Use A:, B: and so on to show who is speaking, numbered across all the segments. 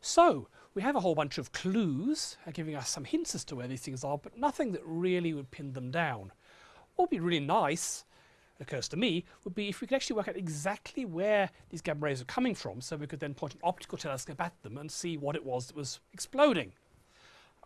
A: So we have a whole bunch of clues uh, giving us some hints as to where these things are, but nothing that really would pin them down. What would be really nice, it occurs to me, would be if we could actually work out exactly where these gamma rays are coming from, so we could then point an optical telescope at them and see what it was that was exploding.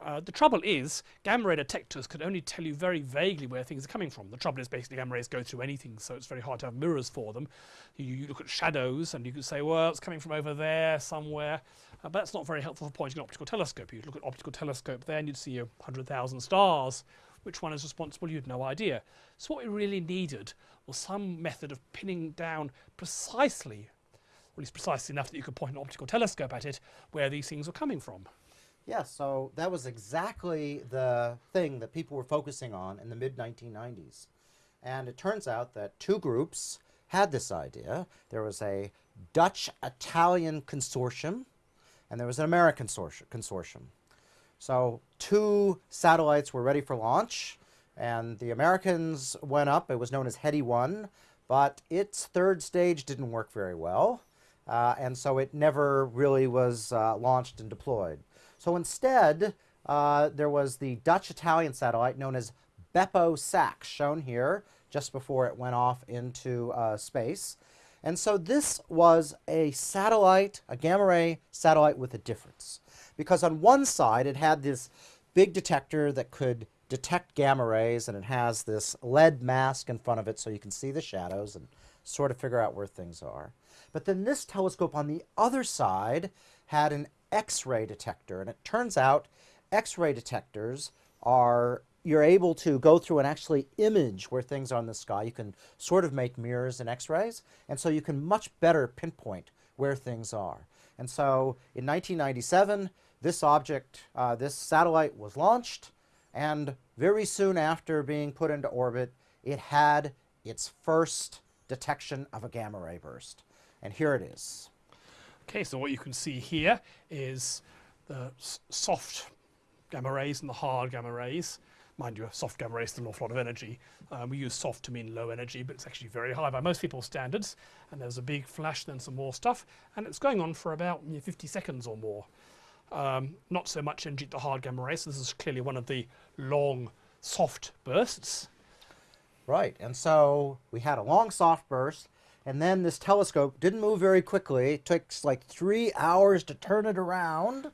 A: Uh, the trouble is, gamma ray detectors can only tell you very vaguely where things are coming from. The trouble is basically gamma rays go through anything, so it's very hard to have mirrors for them. You, you look at shadows and you can say, well, it's coming from over there somewhere, uh, but that's not very helpful for pointing an optical telescope. You'd look at optical telescope there and you'd see a 100,000 stars. Which one is responsible? You had no idea. So what we really needed was some method of pinning down precisely, or at least precisely enough that you could point an optical telescope at it, where these things were coming from.
B: Yeah, so that was exactly the thing that people were focusing on in the mid 1990s. And it turns out that two groups had this idea. There was a Dutch Italian consortium, and there was an American consortium. So, two satellites were ready for launch, and the Americans went up. It was known as HETE 1, but its third stage didn't work very well, uh, and so it never really was uh, launched and deployed. So instead, uh, there was the Dutch-Italian satellite known as BeppoSAX, shown here just before it went off into uh, space. And so this was a satellite, a gamma ray satellite with a difference. Because on one side, it had this big detector that could detect gamma rays, and it has this lead mask in front of it so you can see the shadows and sort of figure out where things are. But then this telescope on the other side had an X-ray detector. And it turns out X-ray detectors are, you're able to go through and actually image where things are in the sky. You can sort of make mirrors in X-rays. And so you can much better pinpoint where things are. And so in 1997, this object, uh, this satellite was launched. And very soon after being put into orbit, it had its first detection of a gamma ray burst. And here it is.
A: Okay, so what you can see here is the soft gamma rays and the hard gamma rays. Mind you, a soft gamma rays still an awful lot of energy. Um, we use soft to mean low energy, but it's actually very high by most people's standards. And there's a big flash, then some more stuff. And it's going on for about you know, 50 seconds or more. Um, not so much energy at the hard gamma rays. So this is clearly one of the long, soft bursts.
B: Right, and so we had a long soft burst, and then this telescope didn't move very quickly. It takes like three hours to turn it around.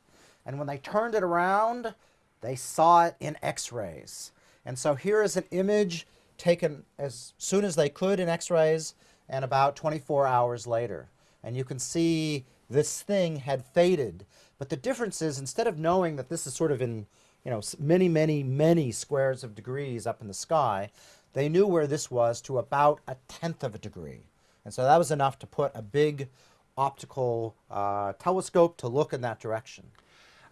B: And when they turned it around, they saw it in X-rays. And so here is an image taken as soon as they could in X-rays and about 24 hours later. And you can see this thing had faded. But the difference is instead of knowing that this is sort of in you know, many, many, many squares of degrees up in the sky, they knew where this was to about a tenth of a degree. And so that was enough to put a big optical uh, telescope to look in that direction.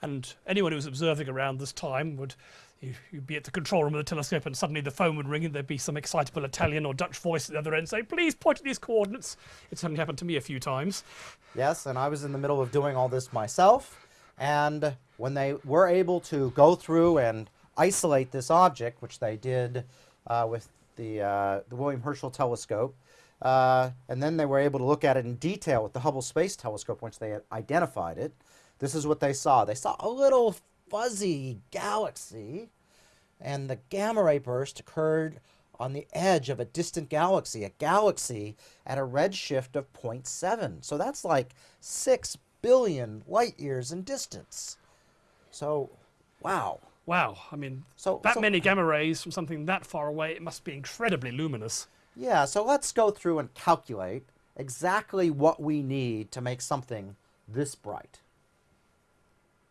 A: And anyone who was observing around this time would you'd be at the control room of the telescope and suddenly the phone would ring and there'd be some excitable Italian or Dutch voice at the other end saying, please point at these coordinates. It's only happened to me a few times.
B: Yes, and I was in the middle of doing all this myself. And when they were able to go through and isolate this object, which they did uh, with the, uh, the William Herschel telescope, uh, and then they were able to look at it in detail with the Hubble Space Telescope once they had identified it. This is what they saw. They saw a little fuzzy galaxy, and the gamma ray burst occurred on the edge of a distant galaxy, a galaxy at a redshift of 0.7. So that's like 6 billion light years in distance. So, wow.
A: Wow. I mean, so, that so, many gamma rays from something that far away, it must be incredibly luminous.
B: Yeah, so let's go through and calculate exactly what we need to make something this bright.